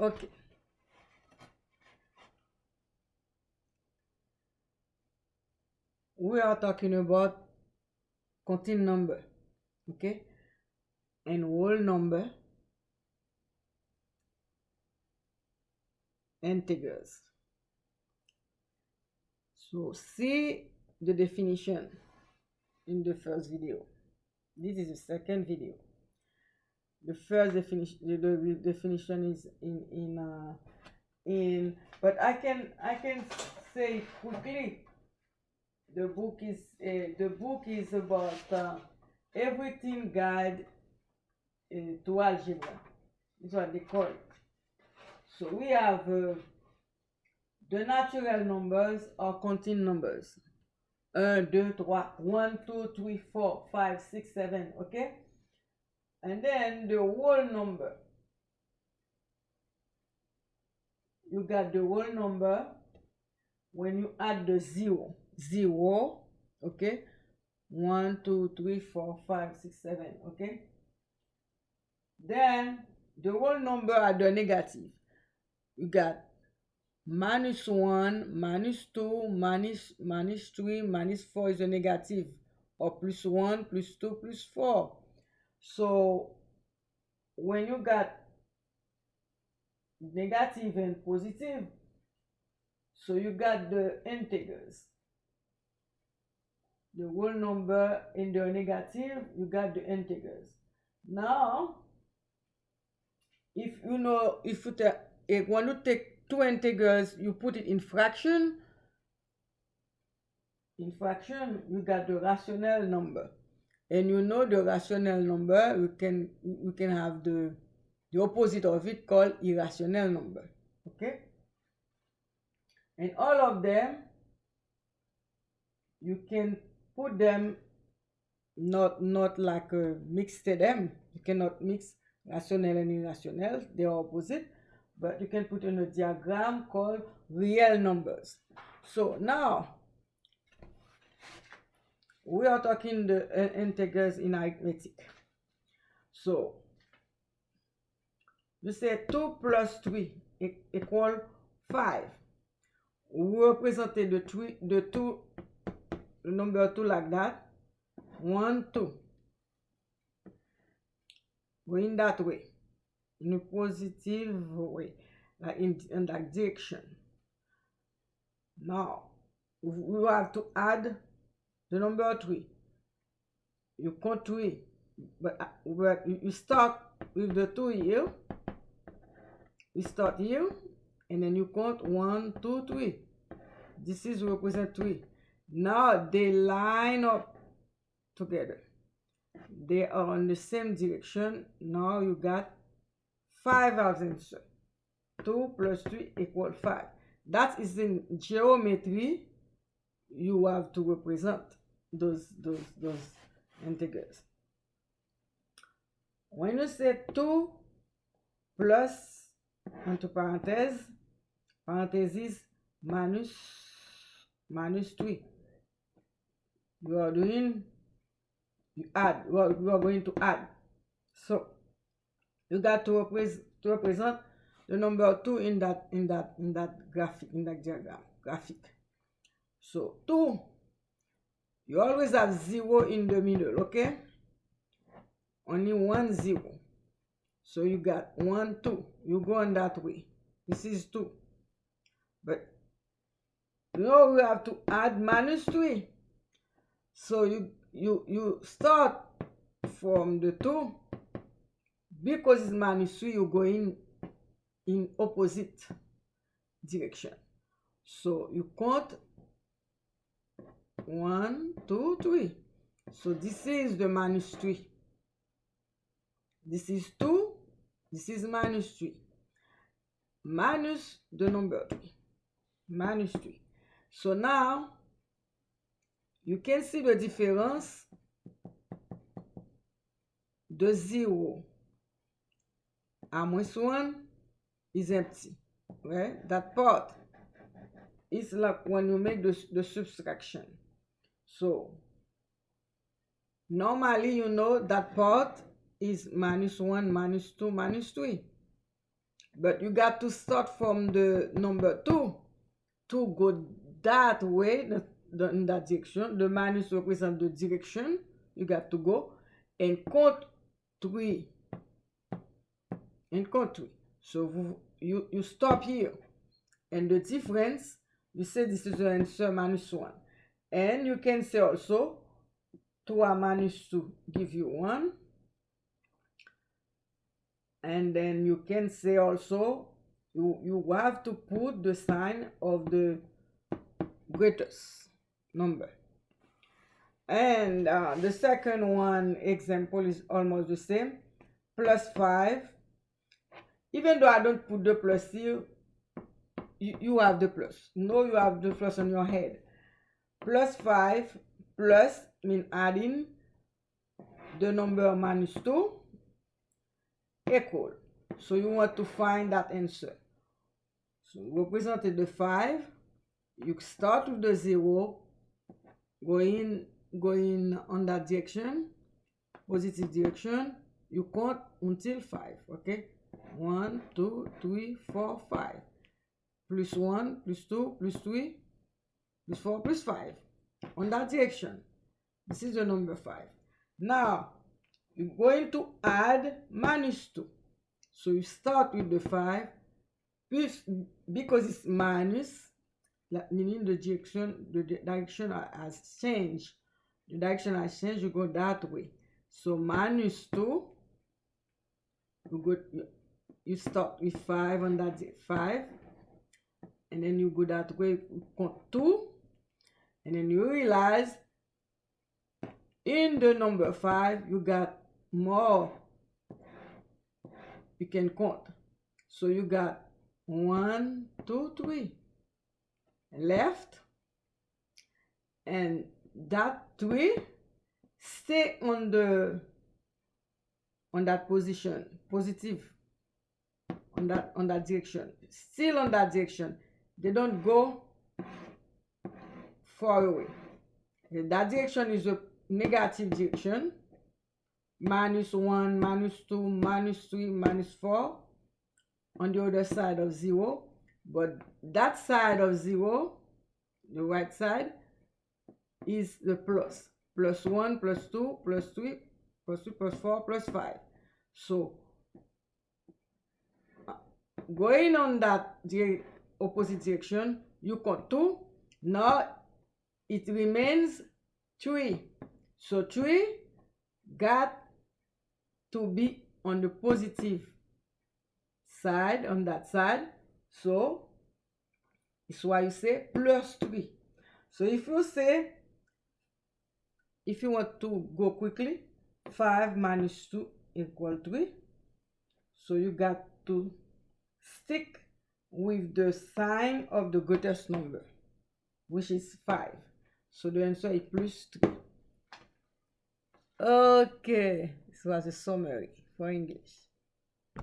Okay. We are talking about continued number, okay? And whole number, integers. So see the definition in the first video. This is the second video. The first definition, the, the definition is in in uh, in, but I can I can say quickly. The book is uh, the book is about uh, everything guide uh, to algebra. Is what they call it. So we have uh, the natural numbers or continued numbers. 1, 2, 3, 1, 2, 3, 4, 5, 6, 7, okay? And then the whole number. You got the whole number when you add the zero. Zero, okay? 1, 2, 3, 4, 5, 6, 7, okay? Then the whole number are the negative. You got minus 1, minus 2, minus, minus 3, minus 4 is a negative, or plus 1, plus 2, plus 4. So when you got negative and positive, so you got the integers. The whole number in the negative, you got the integers. Now, if you know, if you take, eh, if when you take two integers, you put it in fraction. In fraction, you got the rational number. And you know the rational number, we can we can have the the opposite of it called irrational number. Okay? And all of them, you can put them not not like a mixed them. You cannot mix rational and irrational, they are opposite but you can put in a diagram called real numbers. So now we are talking the uh, integers in arithmetic. So, we say 2 plus 3 e, equal 5. We represent the, three, the 2, the number 2 like that. 1, 2. Going that way. In a positive way. Like in, in that direction. Now, we have to add the number 3. You count 3, but, uh, but you start with the 2 here. You start here, and then you count 1, 2, 3. This is represent 3. Now, they line up together. They are in the same direction. Now, you got 5 answer. 2 plus 3 equal 5. That is in geometry. You have to represent those, those, those integers. When you say 2 plus, entre parenthèses, parenthesis, minus, minus 3, you are doing, you add, you are, you are going to add. So, you got to, represent to represent the number 2 in that, in that, in that graphic, in that diagram, graphic. So, 2 you always have 0 in the middle okay? Only one zero. So you got 1 2 you go on that way. This is 2 but now we have to add minus 3 so you you you start from the 2 because it's minus 3 you go in in opposite direction. So you count One, two, three. So this is the minus three. This is two. This is minus three. Minus the number three. Minus three. So now, you can see the difference The zero. A minus one is empty. Right? That part is like when you make the, the subtraction. So, normally you know that part is minus 1, minus 2, minus 3. But you got to start from the number 2 to go that way, the, the, in that direction. The minus represent the direction you got to go. And count 3. And count 3. So, vous, you, you stop here. And the difference, you say this is the answer minus 1. And you can say also 3 minus 2 give you 1 and then you can say also you you have to put the sign of the greatest number. And uh, the second one example is almost the same plus 5 even though I don't put the plus here you, you have the plus. No you have the plus on your head plus 5 plus mean adding the number minus 2 equal. So you want to find that answer. So represented the 5. You start with the 0. Going, going on that direction. Positive direction. You count until 5. Okay. 1, 2, 3, 4, 5. Plus 1, plus 2, plus 3. Plus 4, plus 5. On that direction. This is the number 5. Now, you're going to add minus 2. So you start with the 5, because it's minus, meaning the direction, the direction has changed. The direction has changed, you go that way. So minus 2, you go, you start with 5 on that 5, and then you go that way, count 2, and then you realize in the number 5, you got more you can count. So you got one two three left and that three stay on the on that position positive on that on that direction still on that direction. They don't go far away that direction is a negative direction minus 1, minus 2, minus 3, minus 4 on the other side of 0. But that side of 0, the right side, is the plus. Plus 1, plus 2, plus 3, plus 2, plus 4, plus 5. So, uh, going on that opposite direction, you count 2. Now, it remains 3. So, 3 got to be on the positive side on that side. So it's why you say plus 3 so if you say if you want to go quickly 5 minus 2 equal 3 so you got to stick with the sign of the greatest number which is 5 so the answer is plus 3 okay this was a summary for English.